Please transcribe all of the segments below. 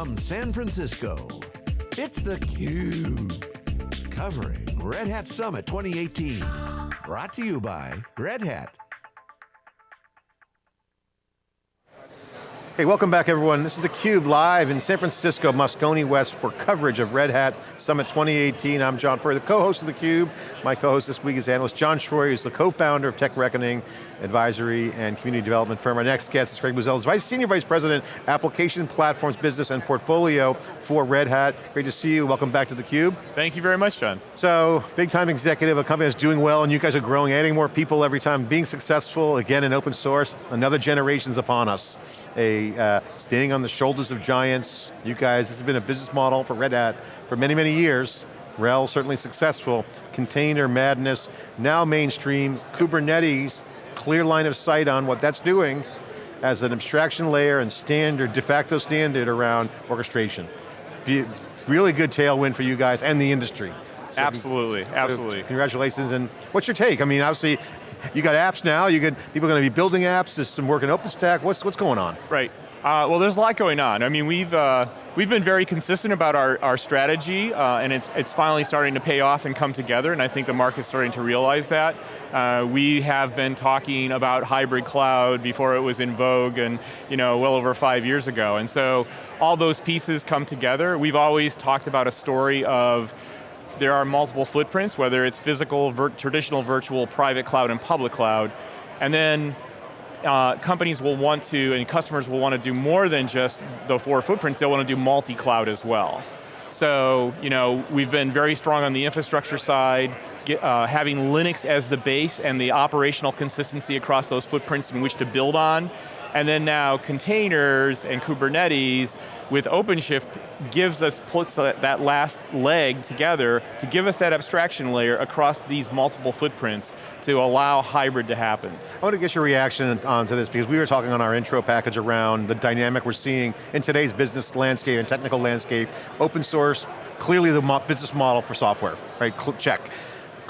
From San Francisco, it's theCUBE. Covering Red Hat Summit 2018. Brought to you by Red Hat. Hey, welcome back everyone. This is theCUBE live in San Francisco, Moscone West for coverage of Red Hat Summit 2018. I'm John Furrier, the co-host of theCUBE. My co-host this week is analyst John Troyer, who's the co-founder of Tech Reckoning, advisory and community development firm. Our next guest is Craig Boesel, Vice Senior Vice President, Application Platforms Business and Portfolio for Red Hat. Great to see you, welcome back to theCUBE. Thank you very much, John. So, big time executive, a company that's doing well and you guys are growing, adding more people every time, being successful, again in open source, another generation's upon us a uh, standing on the shoulders of giants. You guys, this has been a business model for Red Hat for many, many years. RHEL, certainly successful. Container madness, now mainstream. Kubernetes, clear line of sight on what that's doing as an abstraction layer and standard, de facto standard around orchestration. Be really good tailwind for you guys and the industry. So absolutely, absolutely. Congratulations, and what's your take? I mean, obviously, you got apps now, you get, people are going to be building apps, there's some work in OpenStack, what's, what's going on? Right, uh, well there's a lot going on. I mean, we've, uh, we've been very consistent about our, our strategy, uh, and it's, it's finally starting to pay off and come together, and I think the market's starting to realize that. Uh, we have been talking about hybrid cloud before it was in vogue, and you know, well over five years ago, and so all those pieces come together. We've always talked about a story of there are multiple footprints, whether it's physical, vir traditional, virtual, private cloud, and public cloud. And then uh, companies will want to, and customers will want to do more than just the four footprints, they'll want to do multi-cloud as well. So, you know, we've been very strong on the infrastructure side, get, uh, having Linux as the base and the operational consistency across those footprints in which to build on. And then now containers and Kubernetes with OpenShift gives us, puts that last leg together to give us that abstraction layer across these multiple footprints to allow hybrid to happen. I want to get your reaction onto this because we were talking on our intro package around the dynamic we're seeing in today's business landscape and technical landscape. Open source, clearly the business model for software, right, check.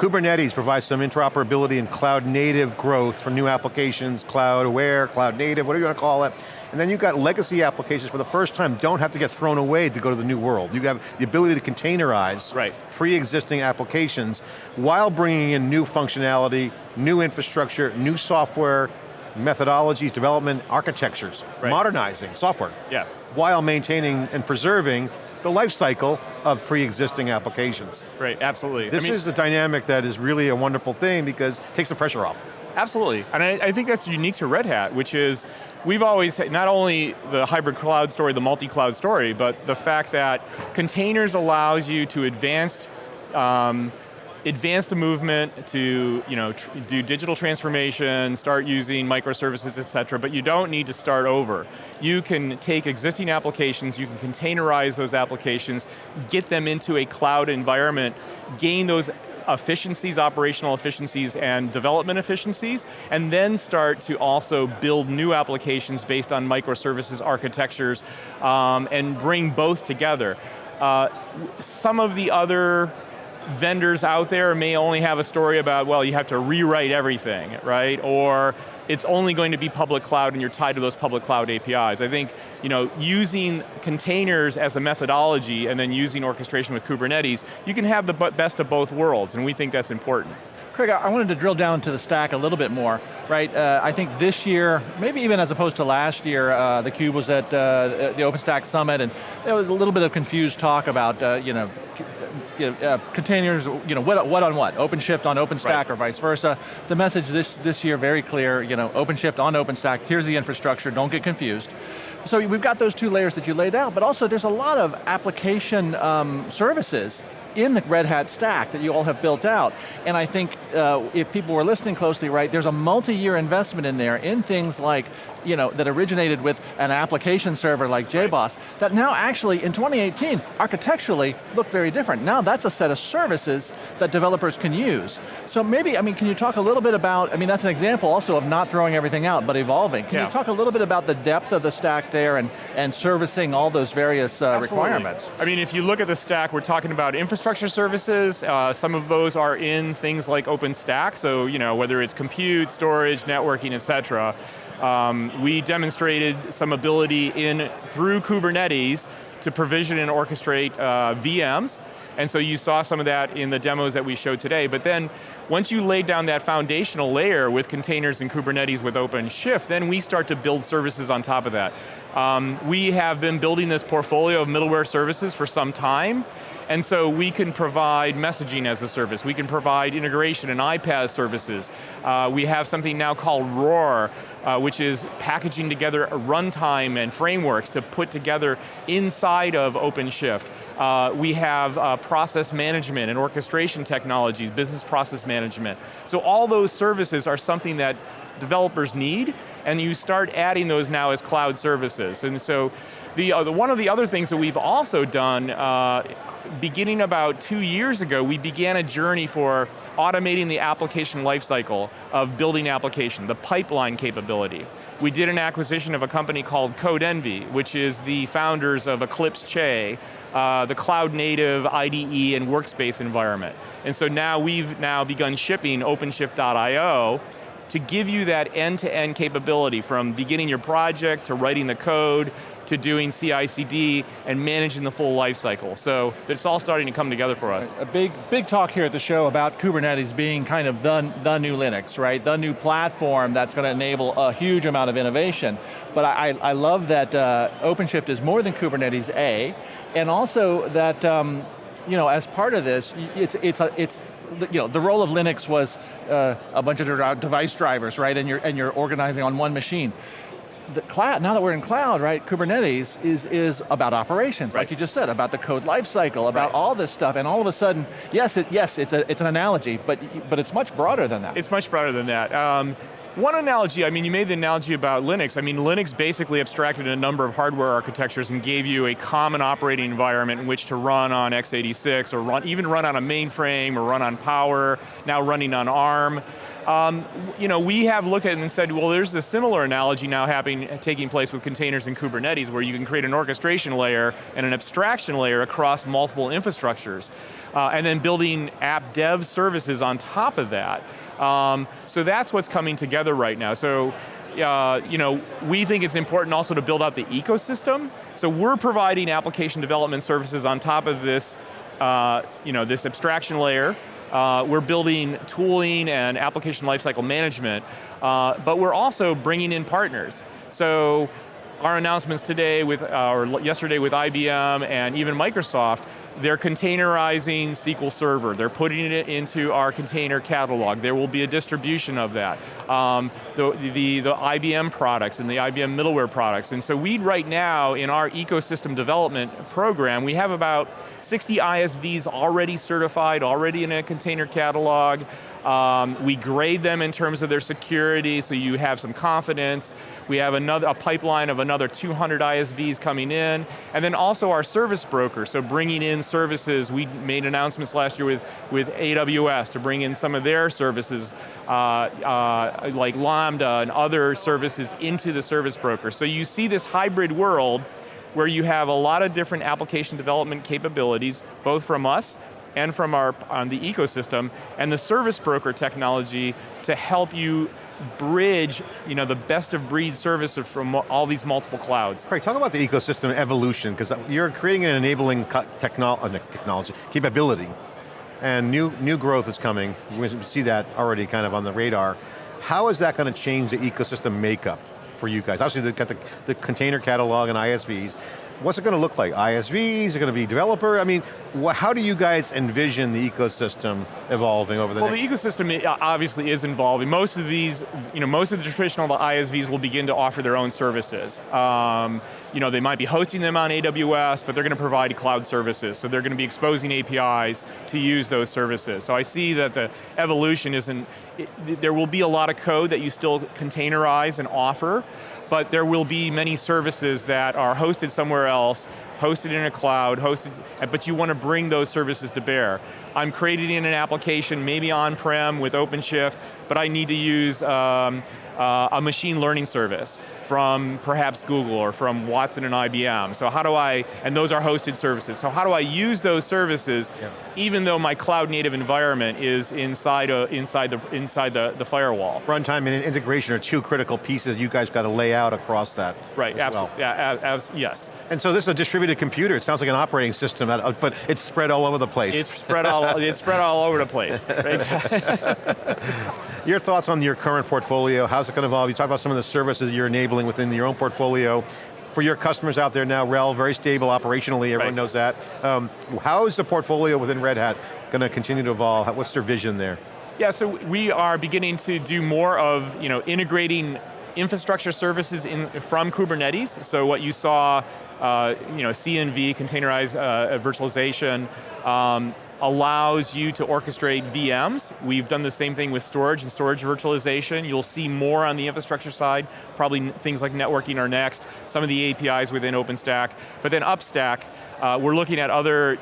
Kubernetes provides some interoperability and cloud native growth for new applications, cloud aware, cloud native, whatever you want to call it. And then you've got legacy applications for the first time don't have to get thrown away to go to the new world. You have the ability to containerize right. pre-existing applications while bringing in new functionality, new infrastructure, new software, methodologies, development, architectures, right. modernizing software. Yeah. While maintaining and preserving the life cycle of pre-existing applications. Right, absolutely. This I mean, is a dynamic that is really a wonderful thing because it takes the pressure off. Absolutely, and I, I think that's unique to Red Hat, which is we've always, not only the hybrid cloud story, the multi-cloud story, but the fact that containers allows you to advance um, advance the movement to you know, do digital transformation, start using microservices, et cetera, but you don't need to start over. You can take existing applications, you can containerize those applications, get them into a cloud environment, gain those efficiencies, operational efficiencies, and development efficiencies, and then start to also build new applications based on microservices architectures, um, and bring both together. Uh, some of the other vendors out there may only have a story about, well, you have to rewrite everything, right? Or it's only going to be public cloud and you're tied to those public cloud APIs. I think you know, using containers as a methodology and then using orchestration with Kubernetes, you can have the best of both worlds, and we think that's important. Craig, I wanted to drill down into the stack a little bit more, right? Uh, I think this year, maybe even as opposed to last year, uh, theCUBE was at uh, the OpenStack Summit, and there was a little bit of confused talk about, uh, you know, uh, containers, you know, what, what on what? OpenShift on OpenStack right. or vice versa. The message this, this year very clear, you know, OpenShift on OpenStack, here's the infrastructure, don't get confused. So we've got those two layers that you laid out, but also there's a lot of application um, services in the Red Hat stack that you all have built out. And I think uh, if people were listening closely, right, there's a multi-year investment in there in things like, you know, that originated with an application server like JBoss, that now actually in 2018, architecturally look very different. Now that's a set of services that developers can use. So maybe, I mean, can you talk a little bit about, I mean, that's an example also of not throwing everything out, but evolving. Can yeah. you talk a little bit about the depth of the stack there and, and servicing all those various uh, requirements? I mean, if you look at the stack, we're talking about infrastructure infrastructure services. Uh, some of those are in things like OpenStack, so you know, whether it's compute, storage, networking, et cetera. Um, we demonstrated some ability in, through Kubernetes, to provision and orchestrate uh, VMs, and so you saw some of that in the demos that we showed today, but then once you lay down that foundational layer with containers and Kubernetes with OpenShift, then we start to build services on top of that. Um, we have been building this portfolio of middleware services for some time, and so we can provide messaging as a service. We can provide integration and iPaaS services. Uh, we have something now called RHOAR, uh, which is packaging together a runtime and frameworks to put together inside of OpenShift. Uh, we have uh, process management and orchestration technologies, business process management. So all those services are something that developers need, and you start adding those now as cloud services. And so, the, uh, the one of the other things that we've also done uh, beginning about two years ago, we began a journey for automating the application lifecycle of building application, the pipeline capability. We did an acquisition of a company called Codenvy, which is the founders of Eclipse Che, uh, the cloud native IDE and workspace environment. And so now we've now begun shipping OpenShift.io to give you that end-to-end -end capability from beginning your project to writing the code to doing CI/CD and managing the full life cycle. So it's all starting to come together for us. A big, big talk here at the show about Kubernetes being kind of the, the new Linux, right? The new platform that's going to enable a huge amount of innovation. But I, I love that uh, OpenShift is more than Kubernetes A, and also that um, you know, as part of this, it's, it's, a, it's you know, the role of Linux was uh, a bunch of device drivers, right? And you're, and you're organizing on one machine the cloud, now that we're in cloud, right, Kubernetes is, is about operations, right. like you just said, about the code lifecycle, about right. all this stuff, and all of a sudden, yes, it, yes, it's, a, it's an analogy, but, but it's much broader than that. It's much broader than that. Um, one analogy, I mean, you made the analogy about Linux. I mean, Linux basically abstracted a number of hardware architectures and gave you a common operating environment in which to run on x86 or run, even run on a mainframe or run on Power, now running on ARM. Um, you know, we have looked at it and said, well, there's a similar analogy now happening, taking place with containers and Kubernetes, where you can create an orchestration layer and an abstraction layer across multiple infrastructures, uh, and then building app dev services on top of that. Um, so that's what's coming together right now. So uh, you know, we think it's important also to build out the ecosystem. So we're providing application development services on top of this, uh, you know, this abstraction layer, uh, we're building tooling and application lifecycle management, uh, but we're also bringing in partners. So our announcements today with, uh, or yesterday with IBM and even Microsoft, they're containerizing SQL Server. They're putting it into our container catalog. There will be a distribution of that. Um, the, the, the IBM products and the IBM middleware products. And so we right now, in our ecosystem development program, we have about 60 ISVs already certified, already in a container catalog. Um, we grade them in terms of their security, so you have some confidence. We have another, a pipeline of another 200 ISVs coming in, and then also our service broker, so bringing in services. We made announcements last year with, with AWS to bring in some of their services, uh, uh, like Lambda and other services into the service broker. So you see this hybrid world where you have a lot of different application development capabilities, both from us and from our on the ecosystem, and the service broker technology to help you bridge you know, the best of breed services from all these multiple clouds. Craig, talk about the ecosystem evolution, because you're creating an enabling techno uh, technology, capability, and new, new growth is coming. We see that already kind of on the radar. How is that going to change the ecosystem makeup for you guys? Obviously, they've got the, the container catalog and ISVs, What's it going to look like? ISVs, is it going to be developer? I mean, how do you guys envision the ecosystem evolving over the well, next? Well, the ecosystem obviously is evolving. Most of these, you know, most of the traditional ISVs will begin to offer their own services. Um, you know, they might be hosting them on AWS, but they're going to provide cloud services. So they're going to be exposing APIs to use those services. So I see that the evolution isn't, it, there will be a lot of code that you still containerize and offer, but there will be many services that are hosted somewhere else, hosted in a cloud, hosted, but you want to bring those services to bear. I'm creating in an application, maybe on-prem with OpenShift, but I need to use um, uh, a machine learning service from perhaps Google or from Watson and IBM. So how do I, and those are hosted services, so how do I use those services yeah. even though my cloud native environment is inside, a, inside, the, inside the, the firewall? Runtime and integration are two critical pieces you guys got to lay out across that. Right, absolutely, well. yeah, abs yes. And so this is a distributed computer, it sounds like an operating system, uh, uh, but it's spread all over the place. It's spread all, it's spread all over the place. your thoughts on your current portfolio, how's it going to evolve? You talk about some of the services you're enabling within your own portfolio. For your customers out there now, RHEL, very stable operationally, everyone right. knows that. Um, how is the portfolio within Red Hat going to continue to evolve? What's their vision there? Yeah, so we are beginning to do more of you know, integrating infrastructure services in, from Kubernetes. So what you saw, uh, you know, CNV, containerized uh, virtualization, um, allows you to orchestrate VMs. We've done the same thing with storage and storage virtualization. You'll see more on the infrastructure side, probably things like networking are next, some of the APIs within OpenStack, but then upstack, uh, we're looking at other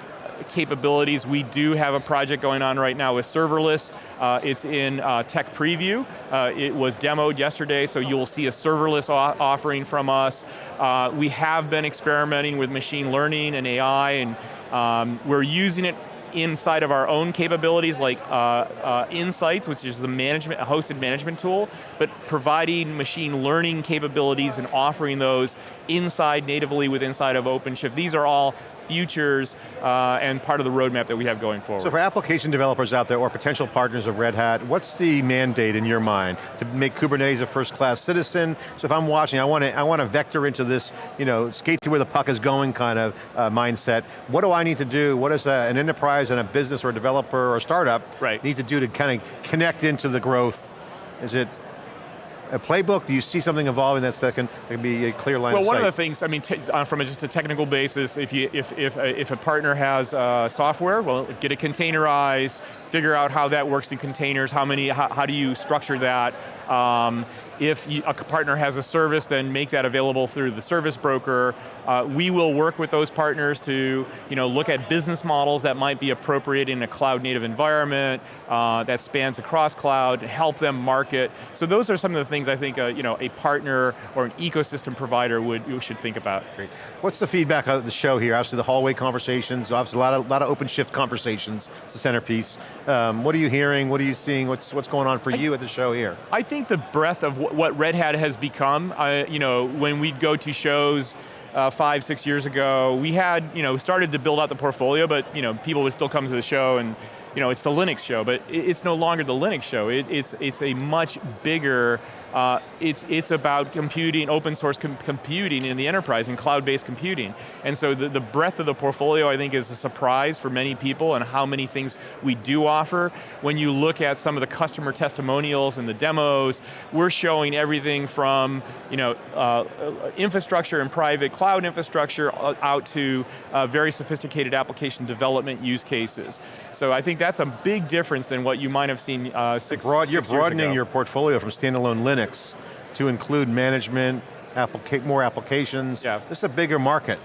capabilities. We do have a project going on right now with serverless. Uh, it's in uh, tech preview. Uh, it was demoed yesterday, so you'll see a serverless offering from us. Uh, we have been experimenting with machine learning and AI, and um, we're using it inside of our own capabilities like uh, uh, Insights, which is a, management, a hosted management tool, but providing machine learning capabilities and offering those inside natively with inside of OpenShift. These are all futures uh, and part of the roadmap that we have going forward. So for application developers out there or potential partners of Red Hat, what's the mandate in your mind to make Kubernetes a first class citizen? So if I'm watching, I want to I want to vector into this, you know, skate to where the puck is going kind of uh, mindset. What do I need to do? What does an enterprise and a business or a developer or a startup right. need to do to kind of connect into the growth? Is it a playbook? Do you see something evolving that's, that, can, that can be a clear line well, of one of the things, I mean, uh, from a, just a technical basis, if, you, if, if, uh, if a partner has uh, software, well, get it containerized, figure out how that works in containers, how many, how, how do you structure that, um, if a partner has a service, then make that available through the service broker. Uh, we will work with those partners to you know, look at business models that might be appropriate in a cloud native environment uh, that spans across cloud, help them market. So those are some of the things I think uh, you know, a partner or an ecosystem provider would should think about. Great. What's the feedback of the show here? Obviously the hallway conversations, obviously a lot of, lot of OpenShift conversations, it's the centerpiece. Um, what are you hearing, what are you seeing, what's, what's going on for I, you at the show here? I think the breadth of what Red Hat has become, uh, you know, when we'd go to shows uh, five, six years ago, we had, you know, started to build out the portfolio, but you know, people would still come to the show and you know, it's the Linux show, but it's no longer the Linux show. It, it's, it's a much bigger uh, it's, it's about computing, open source com computing in the enterprise and cloud-based computing. And so the, the breadth of the portfolio I think is a surprise for many people and how many things we do offer. When you look at some of the customer testimonials and the demos, we're showing everything from you know, uh, infrastructure and private cloud infrastructure uh, out to uh, very sophisticated application development use cases. So I think that's a big difference than what you might have seen uh, six, Broad, six You're broadening your portfolio from standalone Linux Linux to include management, applica more applications. Yeah. This is a bigger market.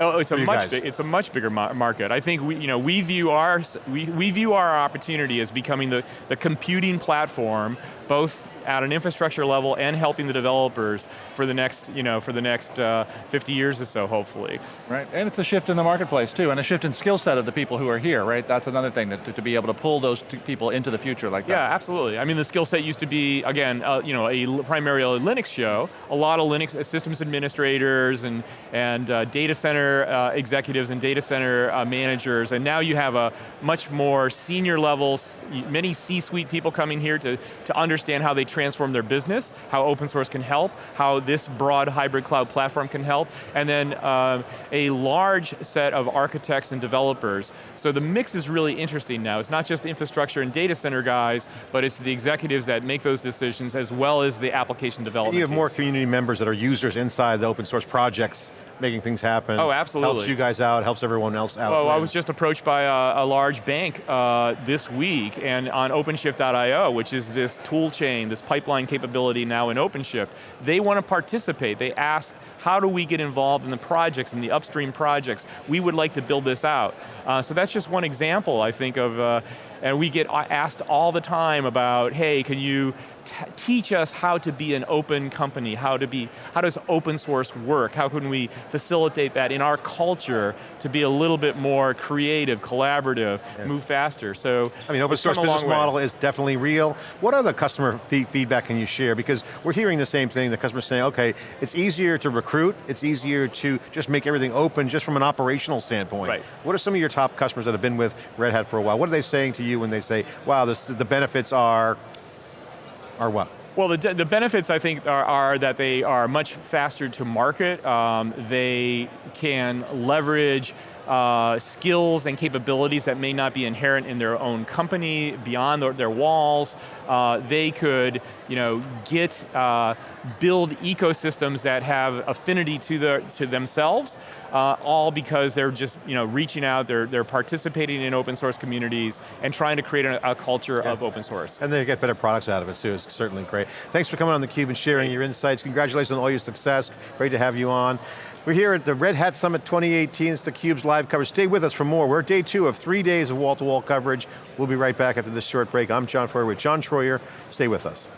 Oh, it's a much it's a much bigger market. I think we, you know, we view our we, we view our opportunity as becoming the, the computing platform, both at an infrastructure level and helping the developers for the next, you know, for the next uh, 50 years or so, hopefully. Right, and it's a shift in the marketplace too, and a shift in skill set of the people who are here, right? That's another thing, that to, to be able to pull those people into the future like that. Yeah, absolutely. I mean, the skill set used to be, again, uh, you know, a primarily Linux show, a lot of Linux uh, systems administrators and, and uh, data center uh, executives and data center uh, managers, and now you have a much more senior levels, many C-suite people coming here to, to understand how they transform their business, how open source can help, how this broad hybrid cloud platform can help, and then uh, a large set of architects and developers. So the mix is really interesting now. It's not just infrastructure and data center guys, but it's the executives that make those decisions as well as the application development and you have teams. more community members that are users inside the open source projects making things happen. Oh, absolutely. Helps you guys out, helps everyone else out. Oh, I was just approached by a, a large bank uh, this week and on OpenShift.io, which is this tool chain, this pipeline capability now in OpenShift. They want to participate. They ask, how do we get involved in the projects, in the upstream projects? We would like to build this out. Uh, so that's just one example, I think, of, uh, and we get asked all the time about, hey, can you teach us how to be an open company, how to be, how does open source work? How can we facilitate that in our culture to be a little bit more creative, collaborative, yeah. move faster, so. I mean, open source business model is definitely real. What other customer feedback can you share? Because we're hearing the same thing, the customer's saying, okay, it's easier to recruit, it's easier to just make everything open just from an operational standpoint. Right. What are some of your top customers that have been with Red Hat for a while? What are they saying to you when they say, wow, this, the benefits are, are what? Well, the, the benefits I think are, are, that they are much faster to market. Um, they can leverage uh, skills and capabilities that may not be inherent in their own company, beyond their, their walls. Uh, they could you know, get, uh, build ecosystems that have affinity to, the, to themselves, uh, all because they're just you know, reaching out, they're, they're participating in open source communities and trying to create a, a culture yeah. of open source. And they get better products out of it too, it's certainly great. Thanks for coming on theCUBE and sharing your insights. Congratulations on all your success, great to have you on. We're here at the Red Hat Summit 2018, it's theCUBE's live coverage. Stay with us for more. We're day two of three days of wall-to-wall -wall coverage. We'll be right back after this short break. I'm John Furrier with John Troyer. Stay with us.